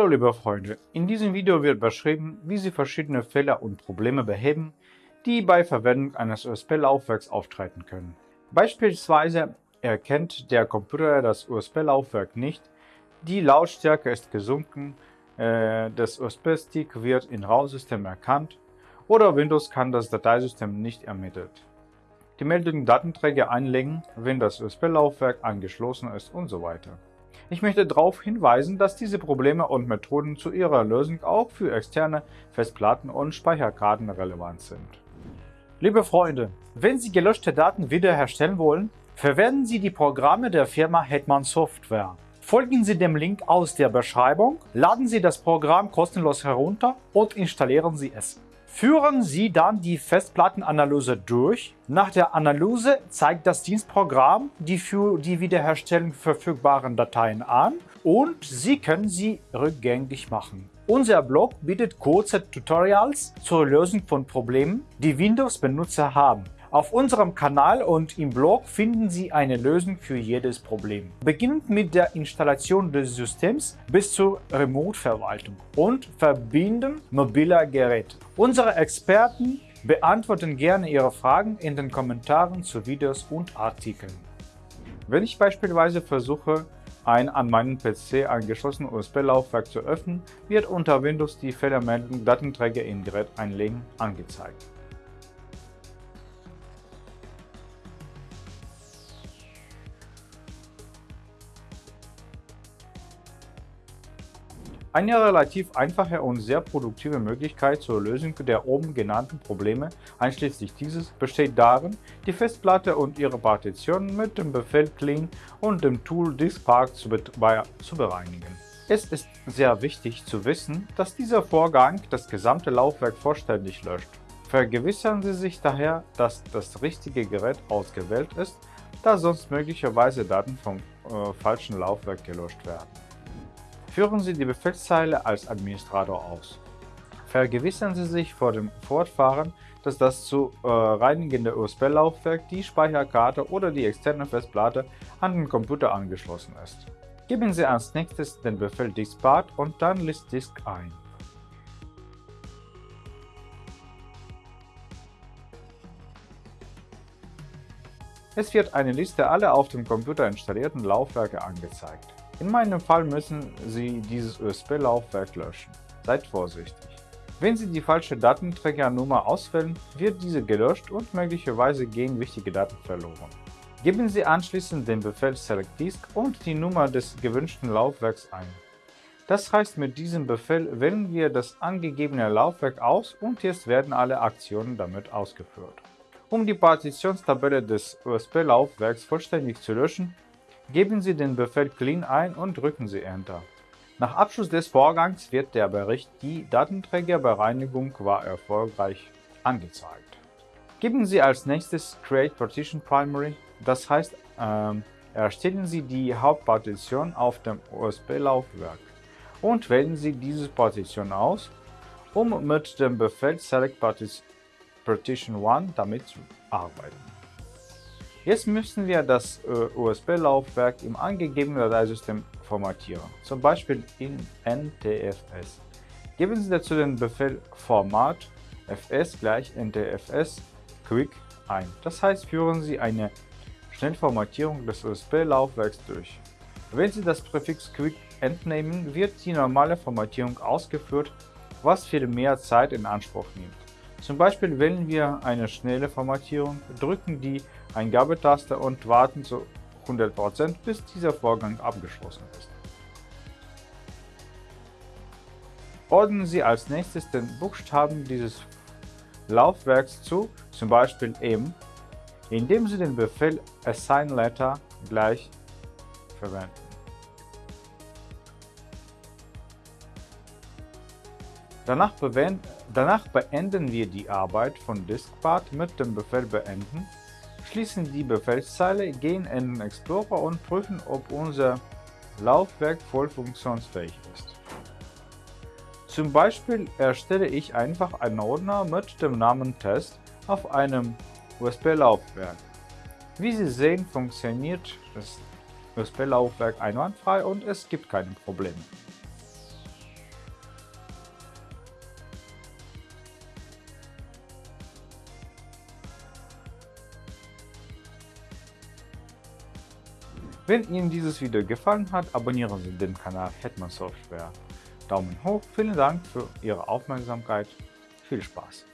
Hallo liebe Freunde, in diesem Video wird beschrieben, wie Sie verschiedene Fehler und Probleme beheben, die bei Verwendung eines USB-Laufwerks auftreten können. Beispielsweise erkennt der Computer das USB-Laufwerk nicht, die Lautstärke ist gesunken, äh, das USB-Stick wird im RAW-System erkannt oder Windows kann das Dateisystem nicht ermittelt. Die Meldung Datenträger einlegen, wenn das USB-Laufwerk angeschlossen ist und so weiter. Ich möchte darauf hinweisen, dass diese Probleme und Methoden zu ihrer Lösung auch für externe Festplatten und Speicherkarten relevant sind. Liebe Freunde, wenn Sie gelöschte Daten wiederherstellen wollen, verwenden Sie die Programme der Firma Hetman Software. Folgen Sie dem Link aus der Beschreibung, laden Sie das Programm kostenlos herunter und installieren Sie es. Führen Sie dann die Festplattenanalyse durch. Nach der Analyse zeigt das Dienstprogramm die für die Wiederherstellung verfügbaren Dateien an und Sie können sie rückgängig machen. Unser Blog bietet kurze Tutorials zur Lösung von Problemen, die Windows-Benutzer haben. Auf unserem Kanal und im Blog finden Sie eine Lösung für jedes Problem. Beginnend mit der Installation des Systems bis zur Remote-Verwaltung und Verbinden mobiler Geräte. Unsere Experten beantworten gerne Ihre Fragen in den Kommentaren zu Videos und Artikeln. Wenn ich beispielsweise versuche, ein an meinen PC angeschlossenes USB-Laufwerk zu öffnen, wird unter Windows die Fehlermeldung Datenträger im Gerät einlegen angezeigt. Eine relativ einfache und sehr produktive Möglichkeit zur Lösung der oben genannten Probleme, einschließlich dieses, besteht darin, die Festplatte und ihre Partitionen mit dem Befehl clean und dem Tool diskpark zu, zu bereinigen. Es ist sehr wichtig zu wissen, dass dieser Vorgang das gesamte Laufwerk vollständig löscht. Vergewissern Sie sich daher, dass das richtige Gerät ausgewählt ist, da sonst möglicherweise Daten vom äh, falschen Laufwerk gelöscht werden. Führen Sie die Befehlszeile als Administrator aus. Vergewissern Sie sich vor dem Fortfahren, dass das zu äh, reinigende USB-Laufwerk, die Speicherkarte oder die externe Festplatte an den Computer angeschlossen ist. Geben Sie als nächstes den Befehl diskpart und dann list disk ein. Es wird eine Liste aller auf dem Computer installierten Laufwerke angezeigt. In meinem Fall müssen Sie dieses USB-Laufwerk löschen. Seid vorsichtig. Wenn Sie die falsche Datenträgernummer auswählen, wird diese gelöscht und möglicherweise gehen wichtige Daten verloren. Geben Sie anschließend den Befehl Select Disk und die Nummer des gewünschten Laufwerks ein. Das heißt, mit diesem Befehl wählen wir das angegebene Laufwerk aus und jetzt werden alle Aktionen damit ausgeführt. Um die Partitionstabelle des USB-Laufwerks vollständig zu löschen, Geben Sie den Befehl clean ein und drücken Sie Enter. Nach Abschluss des Vorgangs wird der Bericht Die Datenträgerbereinigung war erfolgreich angezeigt. Geben Sie als nächstes Create Partition Primary, das heißt, ähm, erstellen Sie die Hauptpartition auf dem USB-Laufwerk und wählen Sie diese Partition aus, um mit dem Befehl Select Partition 1 damit zu arbeiten. Jetzt müssen wir das äh, USB-Laufwerk im angegebenen Dateisystem formatieren, zum Beispiel in NTFS. Geben Sie dazu den Befehl Format fs gleich ntfs quick ein. Das heißt, führen Sie eine Schnellformatierung des USB-Laufwerks durch. Wenn Sie das Präfix quick entnehmen, wird die normale Formatierung ausgeführt, was viel mehr Zeit in Anspruch nimmt. Zum Beispiel wählen wir eine schnelle Formatierung, drücken die Eingabetaste und warten zu 100%, bis dieser Vorgang abgeschlossen ist. Ordnen Sie als nächstes den Buchstaben dieses Laufwerks zu, zum Beispiel M, indem Sie den Befehl Assign Letter gleich verwenden. Danach beenden wir die Arbeit von Diskpart mit dem Befehl Beenden schließen die Befehlszeile, gehen in den Explorer und prüfen, ob unser Laufwerk voll funktionsfähig ist. Zum Beispiel erstelle ich einfach einen Ordner mit dem Namen Test auf einem USB-Laufwerk. Wie Sie sehen, funktioniert das USB-Laufwerk einwandfrei und es gibt keine Probleme. Wenn Ihnen dieses Video gefallen hat, abonnieren Sie den Kanal Hetman Software. Daumen hoch, vielen Dank für Ihre Aufmerksamkeit, viel Spaß!